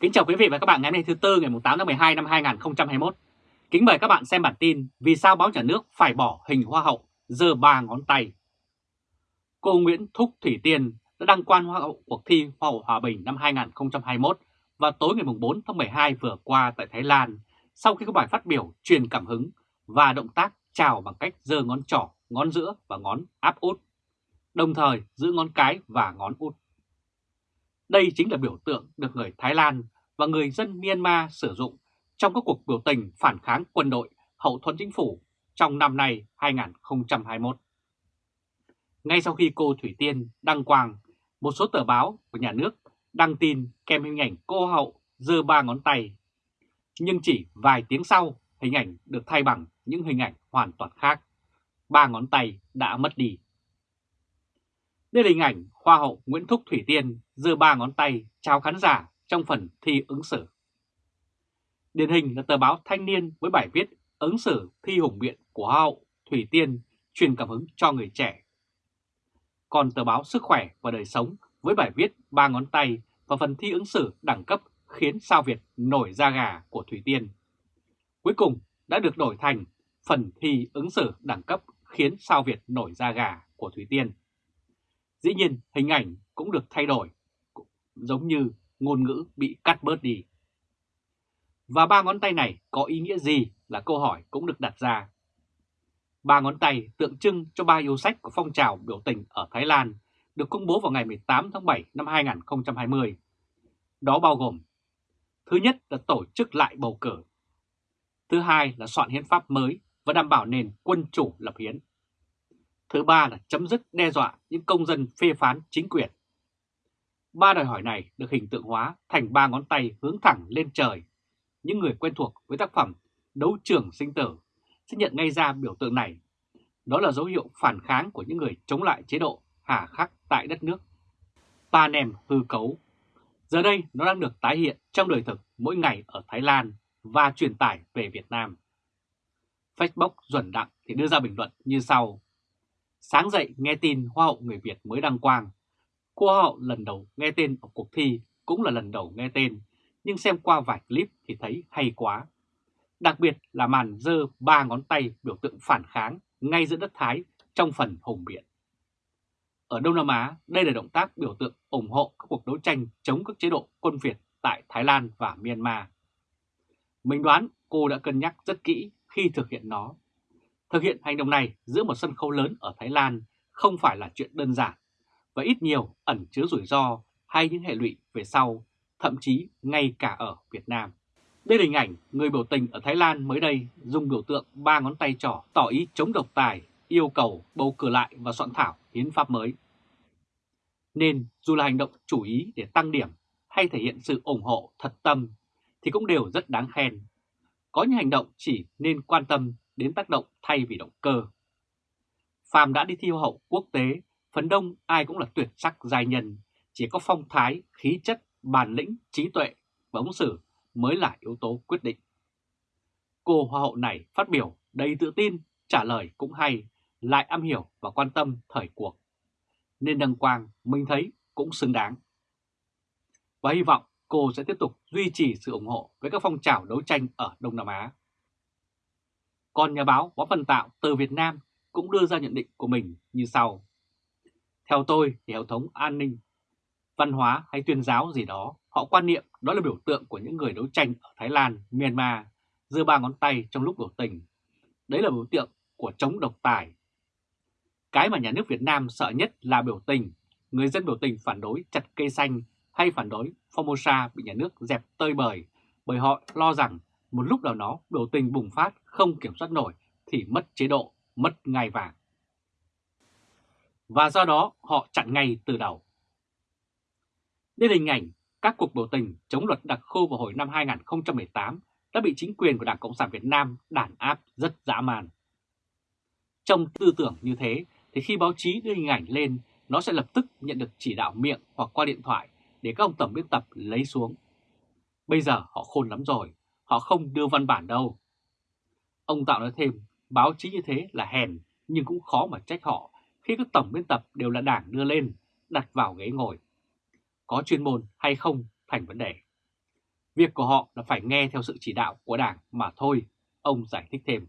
Kính chào quý vị và các bạn ngày hôm nay thứ Tư ngày 8 tháng 12 năm 2021. Kính mời các bạn xem bản tin Vì sao báo nhà nước phải bỏ hình hoa hậu giơ ba ngón tay. Cô Nguyễn Thúc Thủy Tiên đã đăng quan hoa hậu cuộc thi Hoa hậu Hòa bình năm 2021 vào tối ngày 4 tháng 12 vừa qua tại Thái Lan sau khi có bài phát biểu truyền cảm hứng và động tác chào bằng cách giơ ngón trỏ, ngón giữa và ngón áp út, đồng thời giữ ngón cái và ngón út. Đây chính là biểu tượng được người Thái Lan và người dân Myanmar sử dụng trong các cuộc biểu tình phản kháng quân đội hậu thuẫn chính phủ trong năm nay 2021. Ngay sau khi cô Thủy Tiên đăng quang, một số tờ báo của nhà nước đăng tin kèm hình ảnh cô hậu giơ ba ngón tay. Nhưng chỉ vài tiếng sau, hình ảnh được thay bằng những hình ảnh hoàn toàn khác. Ba ngón tay đã mất đi. Đây là hình ảnh Hoa hậu Nguyễn Thúc Thủy Tiên giơ ba ngón tay chào khán giả trong phần thi ứng xử. Điển hình là tờ báo Thanh niên với bài viết ứng xử thi hùng biện của Hoa hậu Thủy Tiên truyền cảm hứng cho người trẻ. Còn tờ báo Sức khỏe và đời sống với bài viết ba ngón tay và phần thi ứng xử đẳng cấp khiến sao Việt nổi da gà của Thủy Tiên. Cuối cùng đã được đổi thành phần thi ứng xử đẳng cấp khiến sao Việt nổi da gà của Thủy Tiên. Dĩ nhiên hình ảnh cũng được thay đổi, giống như ngôn ngữ bị cắt bớt đi. Và ba ngón tay này có ý nghĩa gì là câu hỏi cũng được đặt ra. Ba ngón tay tượng trưng cho ba yêu sách của phong trào biểu tình ở Thái Lan được công bố vào ngày 18 tháng 7 năm 2020. Đó bao gồm Thứ nhất là tổ chức lại bầu cử. Thứ hai là soạn hiến pháp mới và đảm bảo nền quân chủ lập hiến. Thứ ba là chấm dứt đe dọa những công dân phê phán chính quyền. Ba đòi hỏi này được hình tượng hóa thành ba ngón tay hướng thẳng lên trời. Những người quen thuộc với tác phẩm Đấu trường sinh tử sẽ nhận ngay ra biểu tượng này. Đó là dấu hiệu phản kháng của những người chống lại chế độ hà khắc tại đất nước. Panem hư cấu. Giờ đây nó đang được tái hiện trong đời thực mỗi ngày ở Thái Lan và truyền tải về Việt Nam. Facebook Duẩn Đặng thì đưa ra bình luận như sau. Sáng dậy nghe tin Hoa hậu người Việt mới đăng quang. Cô Hoa hậu lần đầu nghe tên ở cuộc thi cũng là lần đầu nghe tên, nhưng xem qua vài clip thì thấy hay quá. Đặc biệt là màn dơ ba ngón tay biểu tượng phản kháng ngay giữa đất Thái trong phần hùng biện. Ở Đông Nam Á, đây là động tác biểu tượng ủng hộ các cuộc đấu tranh chống các chế độ quân Việt tại Thái Lan và Myanmar. Mình đoán cô đã cân nhắc rất kỹ khi thực hiện nó Thực hiện hành động này giữa một sân khấu lớn ở Thái Lan không phải là chuyện đơn giản và ít nhiều ẩn chứa rủi ro hay những hệ lụy về sau, thậm chí ngay cả ở Việt Nam. Đây là hình ảnh người biểu tình ở Thái Lan mới đây dùng biểu tượng ba ngón tay trỏ tỏ ý chống độc tài, yêu cầu bầu cử lại và soạn thảo hiến pháp mới. Nên dù là hành động chủ ý để tăng điểm hay thể hiện sự ủng hộ thật tâm thì cũng đều rất đáng khen. Có những hành động chỉ nên quan tâm đến tác động thay vì động cơ. Phàm đã đi thi hậu quốc tế, phần đông ai cũng là tuyệt sắc giai nhân, chỉ có phong thái, khí chất, bản lĩnh, trí tuệ và ứng xử mới là yếu tố quyết định. Cô hoa hậu này phát biểu đầy tự tin, trả lời cũng hay, lại am hiểu và quan tâm thời cuộc. Nên đăng quang mình thấy cũng xứng đáng. Và hy vọng cô sẽ tiếp tục duy trì sự ủng hộ với các phong trào đấu tranh ở Đông Nam Á. Còn nhà báo Võ Văn Tạo từ Việt Nam cũng đưa ra nhận định của mình như sau. Theo tôi thì hệ thống an ninh, văn hóa hay tuyên giáo gì đó, họ quan niệm đó là biểu tượng của những người đấu tranh ở Thái Lan, Myanmar, giơ ba ngón tay trong lúc biểu tình. Đấy là biểu tượng của chống độc tài. Cái mà nhà nước Việt Nam sợ nhất là biểu tình. Người dân biểu tình phản đối chặt cây xanh hay phản đối Formosa bị nhà nước dẹp tơi bời bởi họ lo rằng một lúc nào đó biểu tình bùng phát không kiểm soát nổi thì mất chế độ, mất ngai vàng. Và do đó họ chặn ngay từ đầu. Đây là hình ảnh các cuộc biểu tình chống luật đặc khu vào hồi năm 2018 đã bị chính quyền của Đảng Cộng sản Việt Nam đàn áp rất dã man. Trong tư tưởng như thế thì khi báo chí đưa hình ảnh lên nó sẽ lập tức nhận được chỉ đạo miệng hoặc qua điện thoại để các ông tổng biên tập lấy xuống. Bây giờ họ khôn lắm rồi, họ không đưa văn bản đâu. Ông Tạo nói thêm, báo chí như thế là hèn nhưng cũng khó mà trách họ khi các tổng biên tập đều là đảng đưa lên, đặt vào ghế ngồi. Có chuyên môn hay không thành vấn đề. Việc của họ là phải nghe theo sự chỉ đạo của Đảng mà thôi, ông giải thích thêm.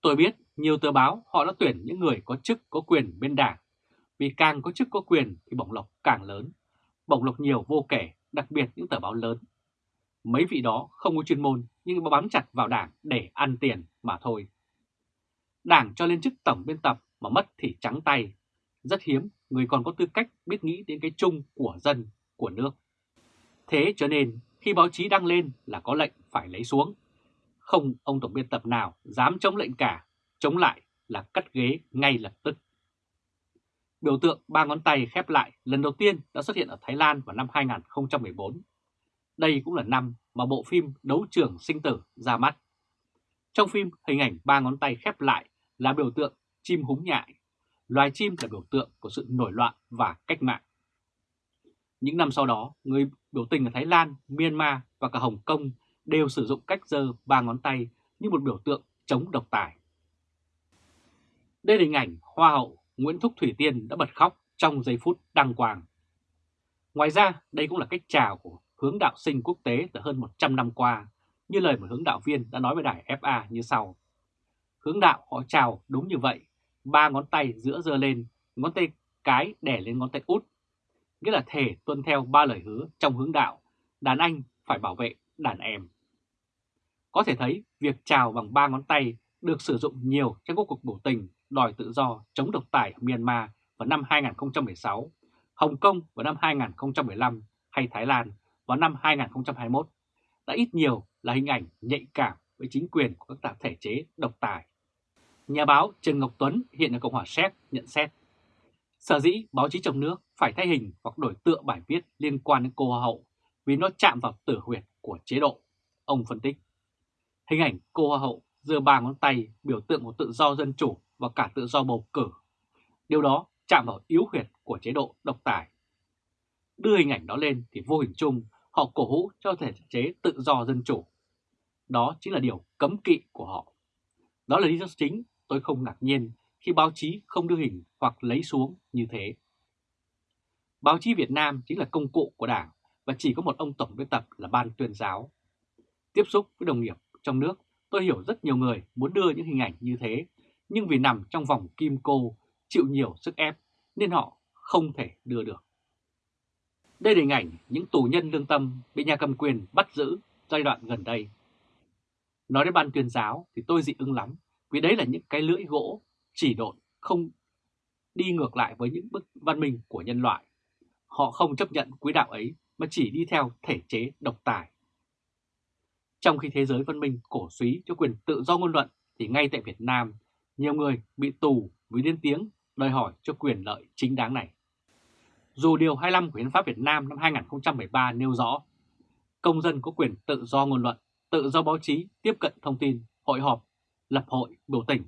Tôi biết nhiều tờ báo họ đã tuyển những người có chức có quyền bên Đảng, vì càng có chức có quyền thì bổng lộc càng lớn, bổng lộc nhiều vô kể, đặc biệt những tờ báo lớn. Mấy vị đó không có chuyên môn nhưng bám chặt vào Đảng để ăn tiền mà thôi. Đảng cho lên chức tổng biên tập mà mất thì trắng tay. Rất hiếm người còn có tư cách biết nghĩ đến cái chung của dân, của nước. Thế cho nên khi báo chí đăng lên là có lệnh phải lấy xuống. Không ông tổng biên tập nào dám chống lệnh cả, chống lại là cắt ghế ngay lập tức. Biểu tượng ba ngón tay khép lại lần đầu tiên đã xuất hiện ở Thái Lan vào năm 2014. Đây cũng là năm mà bộ phim Đấu trường sinh tử ra mắt. Trong phim, hình ảnh ba ngón tay khép lại là biểu tượng chim húng nhại. Loài chim là biểu tượng của sự nổi loạn và cách mạng. Những năm sau đó, người biểu tình ở Thái Lan, Myanmar và cả Hồng Kông đều sử dụng cách giơ ba ngón tay như một biểu tượng chống độc tài. Đây là hình ảnh Hoa hậu Nguyễn Thúc Thủy Tiên đã bật khóc trong giây phút đăng quang. Ngoài ra, đây cũng là cách chào của hướng đạo sinh quốc tế từ hơn 100 năm qua, như lời một hướng đạo viên đã nói với đài FA như sau. Hướng đạo họ chào đúng như vậy, ba ngón tay giữa giơ lên, ngón tay cái đẻ lên ngón tay út. Nghĩa là thể tuân theo ba lời hứa trong hướng đạo, đàn anh phải bảo vệ đàn em. Có thể thấy việc chào bằng ba ngón tay được sử dụng nhiều trong các cuộc biểu tình đòi tự do chống độc tài ở Myanmar vào năm 2016, Hồng Kông vào năm 2015 hay Thái Lan vào năm 2021 đã ít nhiều là hình ảnh nhạy cảm với chính quyền của các tập thể chế độc tài. Nhà báo Trần Ngọc Tuấn hiện ở Cộng hòa Séc nhận xét Sở dĩ báo chí trong nước phải thay hình hoặc đổi tựa bài viết liên quan đến cô Hoa hậu vì nó chạm vào tử huyệt của chế độ. Ông phân tích, hình ảnh cô Hoa hậu giơ ba ngón tay biểu tượng của tự do dân chủ và cả tự do bầu cử. Điều đó chạm vào yếu huyệt của chế độ độc tài. Đưa hình ảnh đó lên thì vô hình chung họ cổ hũ cho thể chế tự do dân chủ. Đó chính là điều cấm kỵ của họ. Đó là lý do chính tôi không ngạc nhiên khi báo chí không đưa hình hoặc lấy xuống như thế. Báo chí Việt Nam chính là công cụ của Đảng và chỉ có một ông tổng biên tập là ban tuyên giáo. Tiếp xúc với đồng nghiệp trong nước, tôi hiểu rất nhiều người muốn đưa những hình ảnh như thế, nhưng vì nằm trong vòng kim cô, chịu nhiều sức ép nên họ không thể đưa được. Đây là hình ảnh những tù nhân lương tâm bị nhà cầm quyền bắt giữ giai đoạn gần đây. Nói đến ban tuyên giáo thì tôi dị ứng lắm, vì đấy là những cái lưỡi gỗ chỉ độn không đi ngược lại với những bức văn minh của nhân loại. Họ không chấp nhận quý đạo ấy mà chỉ đi theo thể chế độc tài. Trong khi thế giới văn minh cổ suý cho quyền tự do ngôn luận thì ngay tại Việt Nam, nhiều người bị tù vì lên tiếng đòi hỏi cho quyền lợi chính đáng này. Dù Điều 25 của Hiến pháp Việt Nam năm 2013 nêu rõ, công dân có quyền tự do ngôn luận, tự do báo chí, tiếp cận thông tin, hội họp, lập hội, biểu tình.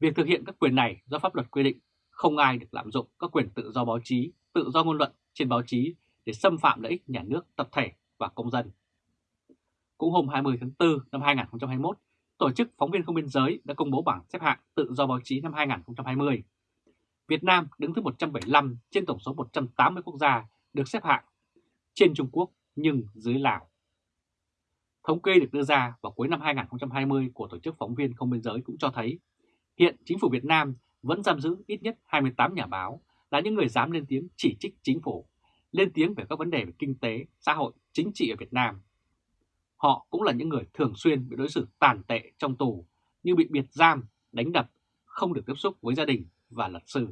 Việc thực hiện các quyền này do pháp luật quy định, không ai được lạm dụng các quyền tự do báo chí, tự do ngôn luận trên báo chí để xâm phạm lợi ích nhà nước, tập thể và công dân. Cũng hôm 20 tháng 4 năm 2021, Tổ chức Phóng viên Không Biên Giới đã công bố bảng xếp hạng tự do báo chí năm 2020. Việt Nam đứng thứ 175 trên tổng số 180 quốc gia được xếp hạng, trên Trung Quốc nhưng dưới Lào. Thống kê được đưa ra vào cuối năm 2020 của Tổ chức Phóng viên Không Biên Giới cũng cho thấy hiện chính phủ Việt Nam vẫn giam giữ ít nhất 28 nhà báo là những người dám lên tiếng chỉ trích chính phủ, lên tiếng về các vấn đề về kinh tế, xã hội, chính trị ở Việt Nam. Họ cũng là những người thường xuyên bị đối xử tàn tệ trong tù như bị biệt giam, đánh đập, không được tiếp xúc với gia đình và luật sư.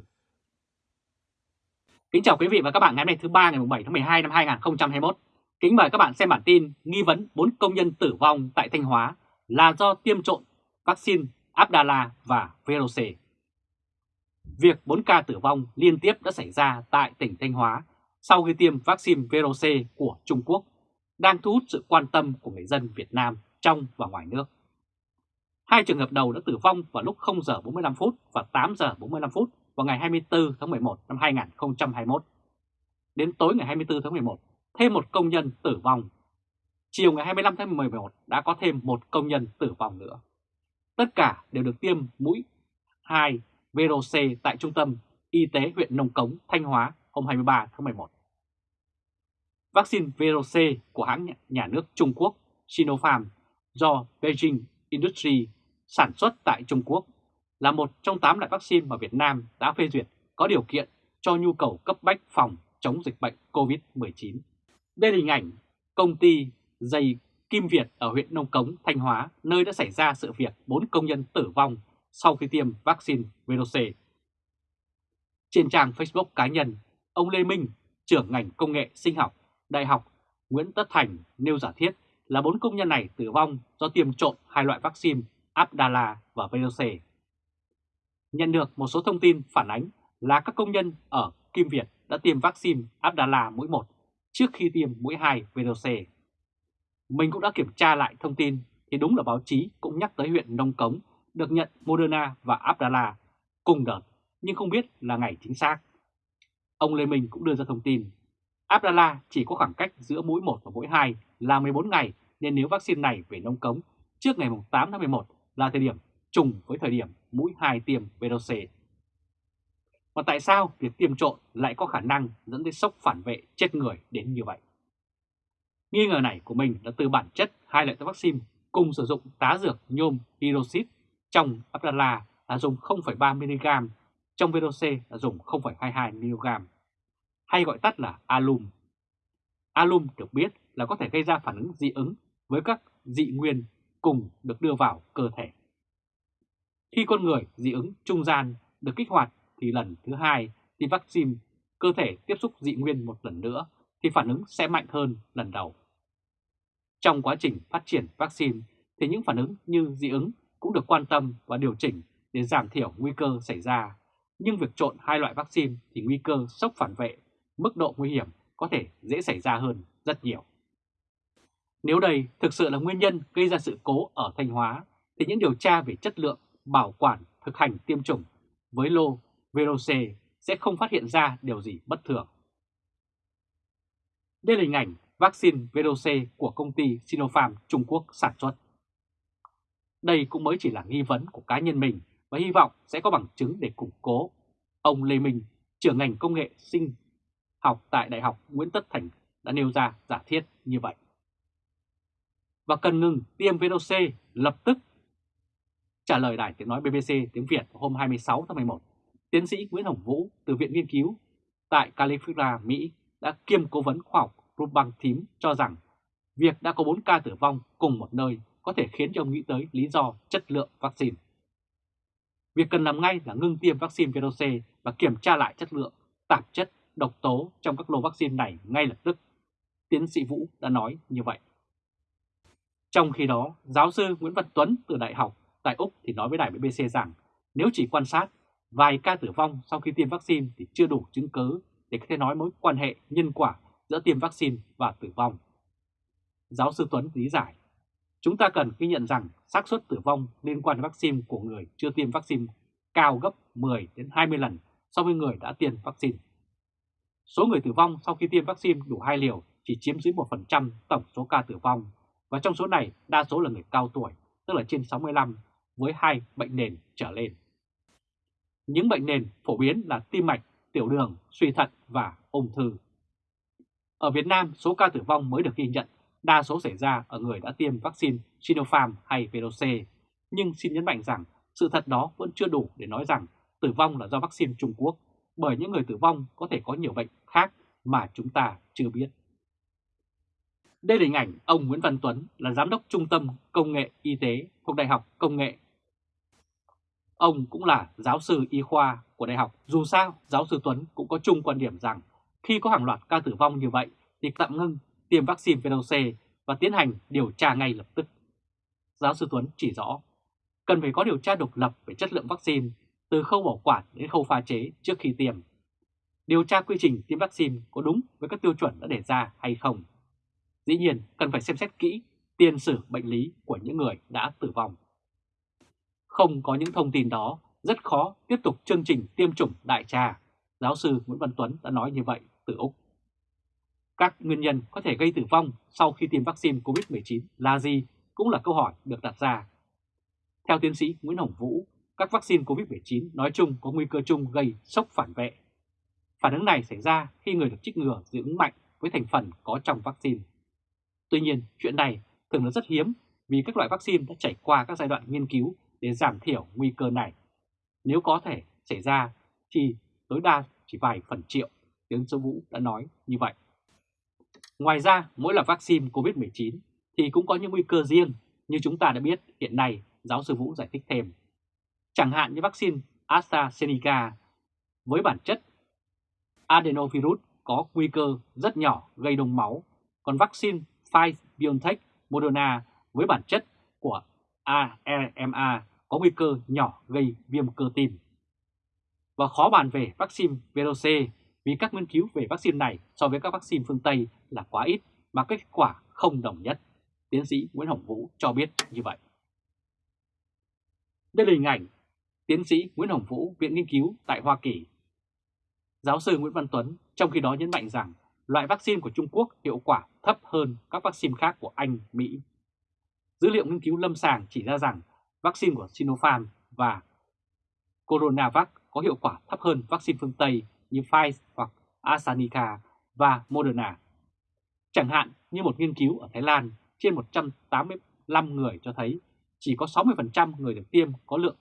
Kính chào quý vị và các bạn ngày hôm nay thứ ba ngày 7 tháng 12 năm 2021. Kính mời các bạn xem bản tin nghi vấn 4 công nhân tử vong tại Thanh Hóa là do tiêm trộn vaccine Abdala và Verose. Việc 4 ca tử vong liên tiếp đã xảy ra tại tỉnh Thanh Hóa sau khi tiêm vaccine Verose của Trung Quốc, đang thu hút sự quan tâm của người dân Việt Nam trong và ngoài nước. Hai trường hợp đầu đã tử vong vào lúc 0 giờ 45 phút và 8 giờ 45 phút vào ngày 24 tháng 11 năm 2021. Đến tối ngày 24 tháng 11, thêm một công nhân tử vong. Chiều ngày 25 tháng 11 đã có thêm một công nhân tử vong nữa. Tất cả đều được tiêm mũi 2 VRC tại Trung tâm Y tế huyện Nông Cống, Thanh Hóa hôm 23 tháng 11. Vaccine VRC của hãng nhà nước Trung Quốc Sinopharm do Beijing Industry sản xuất tại Trung Quốc là một trong 8 loại vaccine mà Việt Nam đã phê duyệt có điều kiện cho nhu cầu cấp bách phòng chống dịch bệnh COVID-19. Đây là hình ảnh công ty dây Kim Việt ở huyện Nông Cống, Thanh Hóa, nơi đã xảy ra sự việc 4 công nhân tử vong sau khi tiêm vaccine VRC. Trên trang Facebook cá nhân, ông Lê Minh, trưởng ngành công nghệ sinh học, Đại học Nguyễn Tất Thành nêu giả thiết là bốn công nhân này tử vong do tiêm trộn hai loại vaccine Abdallah và VRC. Nhận được một số thông tin phản ánh là các công nhân ở Kim Việt đã tiêm vaccine Abdallah mũi 1 trước khi tiêm mũi 2 VRC. Mình cũng đã kiểm tra lại thông tin thì đúng là báo chí cũng nhắc tới huyện Nông Cống được nhận Moderna và Abdallah cùng đợt, nhưng không biết là ngày chính xác. Ông Lê Minh cũng đưa ra thông tin, Abdallah chỉ có khoảng cách giữa mũi 1 và mũi 2 là 14 ngày nên nếu vaccine này về Nông Cống trước ngày 8 tháng 11 là thời điểm trùng với thời điểm mũi 2 tiêm VNC. Và tại sao việc tiêm trộn lại có khả năng dẫn tới sốc phản vệ chết người đến như vậy? Nghi ngờ này của mình là từ bản chất hai loại vaccine cùng sử dụng tá dược nhôm hydroxit trong Abdala là dùng 0,3mg, trong VNC là dùng 0,22mg, hay gọi tắt là alum. Alum được biết là có thể gây ra phản ứng dị ứng với các dị nguyên cùng được đưa vào cơ thể. Khi con người dị ứng trung gian được kích hoạt thì lần thứ hai tiêm vaccine cơ thể tiếp xúc dị nguyên một lần nữa thì phản ứng sẽ mạnh hơn lần đầu. Trong quá trình phát triển vaccine thì những phản ứng như dị ứng cũng được quan tâm và điều chỉnh để giảm thiểu nguy cơ xảy ra. Nhưng việc trộn hai loại vaccine thì nguy cơ sốc phản vệ, mức độ nguy hiểm có thể dễ xảy ra hơn rất nhiều. Nếu đây thực sự là nguyên nhân gây ra sự cố ở Thanh Hóa, thì những điều tra về chất lượng, bảo quản, thực hành tiêm chủng với lô VRC sẽ không phát hiện ra điều gì bất thường. Đây là hình ảnh vaccine VRC của công ty Sinopharm Trung Quốc sản xuất. Đây cũng mới chỉ là nghi vấn của cá nhân mình và hy vọng sẽ có bằng chứng để củng cố. Ông Lê Minh, trưởng ngành công nghệ sinh học tại Đại học Nguyễn Tất Thành đã nêu ra giả thiết như vậy. Và cần ngừng tiêm VRC lập tức. Trả lời đài tiếng nói BBC tiếng Việt hôm 26 tháng 11, tiến sĩ Nguyễn Hồng Vũ từ Viện Nghiên cứu tại California, Mỹ đã kiêm cố vấn khoa học Rubang Thím cho rằng việc đã có 4 ca tử vong cùng một nơi có thể khiến cho ông nghĩ tới lý do chất lượng vaccine. Việc cần làm ngay là ngưng tiêm vaccine VRC và kiểm tra lại chất lượng, tạp chất, độc tố trong các lô vaccine này ngay lập tức. Tiến sĩ Vũ đã nói như vậy. Trong khi đó, giáo sư Nguyễn Văn Tuấn từ Đại học tại Úc thì nói với đài BBC rằng nếu chỉ quan sát vài ca tử vong sau khi tiêm vaccine thì chưa đủ chứng cứ để có thể nói mối quan hệ nhân quả giữa tiêm vaccine và tử vong. Giáo sư Tuấn lý giải, chúng ta cần ghi nhận rằng xác suất tử vong liên quan đến vaccine của người chưa tiêm vaccine cao gấp 10 đến 20 lần so với người đã tiêm vaccine. Số người tử vong sau khi tiêm vaccine đủ hai liều chỉ chiếm dưới 1% tổng số ca tử vong và trong số này đa số là người cao tuổi, tức là trên 65 với hai bệnh nền trở lên. Những bệnh nền phổ biến là tim mạch, tiểu đường, suy thận và ung thư. Ở Việt Nam, số ca tử vong mới được ghi nhận đa số xảy ra ở người đã tiêm vaccine Sinopharm hay VRC, nhưng xin nhấn mạnh rằng sự thật đó vẫn chưa đủ để nói rằng tử vong là do vaccine Trung Quốc, bởi những người tử vong có thể có nhiều bệnh khác mà chúng ta chưa biết. Đây là hình ảnh ông Nguyễn Văn Tuấn là Giám đốc Trung tâm Công nghệ Y tế thuộc Đại học Công nghệ. Ông cũng là giáo sư y khoa của đại học. Dù sao, giáo sư Tuấn cũng có chung quan điểm rằng khi có hàng loạt ca tử vong như vậy thì tạm ngưng tiêm vaccine VNC và tiến hành điều tra ngay lập tức. Giáo sư Tuấn chỉ rõ, cần phải có điều tra độc lập về chất lượng vaccine từ khâu bảo quản đến khâu pha chế trước khi tiêm. Điều tra quy trình tiêm vaccine có đúng với các tiêu chuẩn đã đề ra hay không. Dĩ nhiên cần phải xem xét kỹ tiền sử bệnh lý của những người đã tử vong. Không có những thông tin đó, rất khó tiếp tục chương trình tiêm chủng đại trà. Giáo sư Nguyễn Văn Tuấn đã nói như vậy từ Úc. Các nguyên nhân có thể gây tử vong sau khi tiêm vaccine COVID-19 là gì cũng là câu hỏi được đặt ra. Theo tiến sĩ Nguyễn Hồng Vũ, các vaccine COVID-19 nói chung có nguy cơ chung gây sốc phản vệ. Phản ứng này xảy ra khi người được trích ngừa dị ứng mạnh với thành phần có trong vaccine. Tuy nhiên, chuyện này thường là rất hiếm vì các loại vaccine đã trải qua các giai đoạn nghiên cứu để giảm thiểu nguy cơ này. Nếu có thể xảy ra thì tối đa chỉ vài phần triệu, tiến sĩ Vũ đã nói như vậy. Ngoài ra, mỗi loại vaccine COVID-19 thì cũng có những nguy cơ riêng như chúng ta đã biết hiện nay, giáo sư Vũ giải thích thêm. Chẳng hạn như vaccine AstraZeneca với bản chất adenovirus có nguy cơ rất nhỏ gây đông máu, còn vaccine Pfizer-BioNTech Moderna với bản chất của ARMA có nguy cơ nhỏ gây viêm cơ tim. Và khó bàn về vaccine VRC vì các nghiên cứu về vaccine này so với các vaccine phương Tây là quá ít và kết quả không đồng nhất. Tiến sĩ Nguyễn Hồng Vũ cho biết như vậy. Đây là hình ảnh tiến sĩ Nguyễn Hồng Vũ, Viện Nghiên cứu tại Hoa Kỳ. Giáo sư Nguyễn Văn Tuấn trong khi đó nhấn mạnh rằng loại vaccine của Trung Quốc hiệu quả thấp hơn các vaccine khác của Anh, Mỹ. Dữ liệu nghiên cứu lâm sàng chỉ ra rằng vaccine của Sinopharm và Coronavac có hiệu quả thấp hơn vaccine phương Tây như Pfizer hoặc AstraZeneca và Moderna. Chẳng hạn như một nghiên cứu ở Thái Lan trên 185 người cho thấy chỉ có 60% người được tiêm có lượng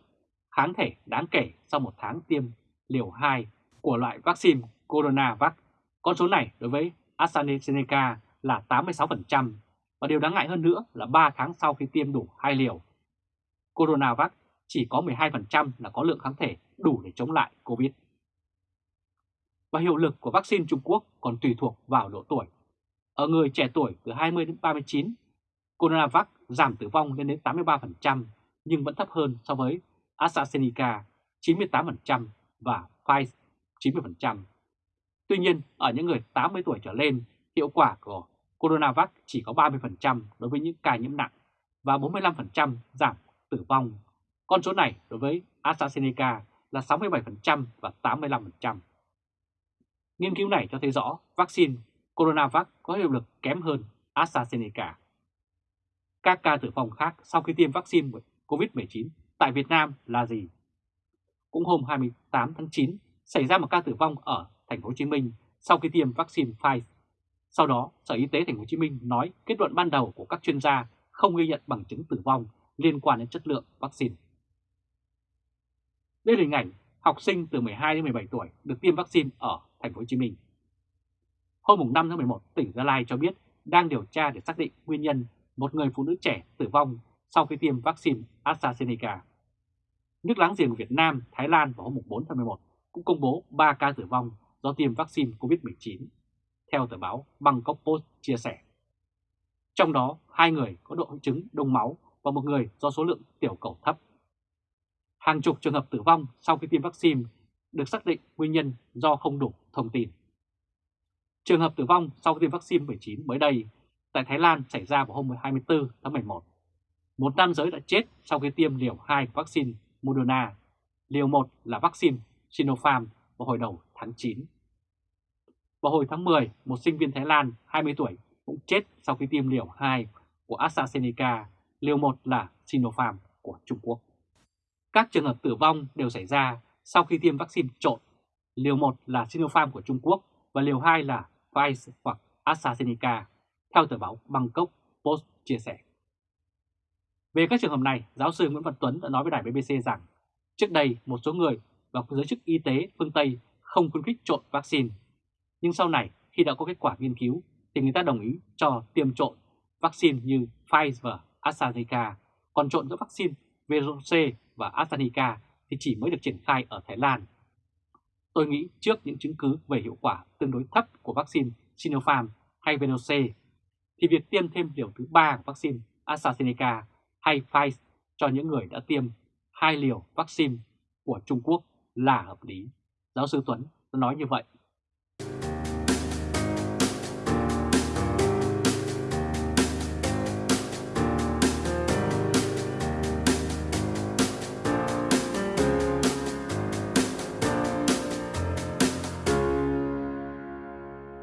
kháng thể đáng kể sau một tháng tiêm liều 2 của loại vaccine Coronavac. Con số này đối với AstraZeneca là 86% và điều đáng ngại hơn nữa là 3 tháng sau khi tiêm đủ 2 liều. Coronavac chỉ có 12% là có lượng kháng thể đủ để chống lại COVID. Và hiệu lực của vaccine Trung Quốc còn tùy thuộc vào độ tuổi. Ở người trẻ tuổi từ 20 đến 39, Coronavac giảm tử vong lên đến 83% nhưng vẫn thấp hơn so với AstraZeneca 98% và Pfizer 90%. Tuy nhiên, ở những người 80 tuổi trở lên, hiệu quả của Coronavac chỉ có 30% đối với những ca nhiễm nặng và 45% giảm tử vong. Con số này đối với AstraZeneca là 67% và 85%. Nghiên cứu này cho thấy rõ vaccine Coronavac có hiệu lực kém hơn AstraZeneca. Các ca tử vong khác sau khi tiêm vaccine COVID-19 tại Việt Nam là gì? Cũng hôm 28 tháng 9 xảy ra một ca tử vong ở thành phố Hồ Chí Minh sau khi tiêm vaccine Pfizer. Sau đó, Sở Y tế thành phố Hồ Chí Minh nói kết luận ban đầu của các chuyên gia không ghi nhận bằng chứng tử vong liên quan đến chất lượng vaccine. Đây là hình ảnh học sinh từ 12 đến 17 tuổi được tiêm vaccine ở thành phố Hồ Chí Minh. Hôm 5 tháng 11, tỉnh Gia Lai cho biết đang điều tra để xác định nguyên nhân một người phụ nữ trẻ tử vong sau khi tiêm vaccine AstraZeneca. Nước láng giềng của Việt Nam, Thái Lan vào hôm 4 tháng 11 cũng công bố 3 ca tử vong do tiêm vaccine COVID-19, theo tờ báo Bangkok Post chia sẻ. Trong đó, hai người có độ chứng đông máu và một người do số lượng tiểu cầu thấp. Hàng chục trường hợp tử vong sau khi tiêm vaccine được xác định nguyên nhân do không đủ thông tin. Trường hợp tử vong sau khi tiêm vaccine 19 mới đây tại Thái Lan xảy ra vào hôm 24 tháng 11. Một nam giới đã chết sau khi tiêm liều 2 vaccine Moderna, liều 1 là vaccine Sinopharm vào hồi đầu tháng 9. Vào hồi tháng 10, một sinh viên Thái Lan 20 tuổi cũng chết sau khi tiêm liều 2 của AstraZeneca, liều 1 là Sinopharm của Trung Quốc. Các trường hợp tử vong đều xảy ra sau khi tiêm vaccine trộn, liều 1 là Sinopharm của Trung Quốc và liều 2 là Pfizer hoặc AstraZeneca, theo tờ báo Bangkok Post chia sẻ. Về các trường hợp này, giáo sư Nguyễn Văn Tuấn đã nói với đài BBC rằng trước đây một số người và giới chức y tế phương Tây không khuyến khích trộn vaccine. Nhưng sau này, khi đã có kết quả nghiên cứu, thì người ta đồng ý cho tiêm trộn vaccine như Pfizer và AstraZeneca, còn trộn giữa vaccine VRC và AstraZeneca thì chỉ mới được triển khai ở Thái Lan. Tôi nghĩ trước những chứng cứ về hiệu quả tương đối thấp của vaccine Sinopharm hay VRC, thì việc tiêm thêm liều thứ ba của vaccine AstraZeneca hay Pfizer cho những người đã tiêm hai liều vaccine của Trung Quốc là hợp lý. Giáo sư Tuấn nói như vậy.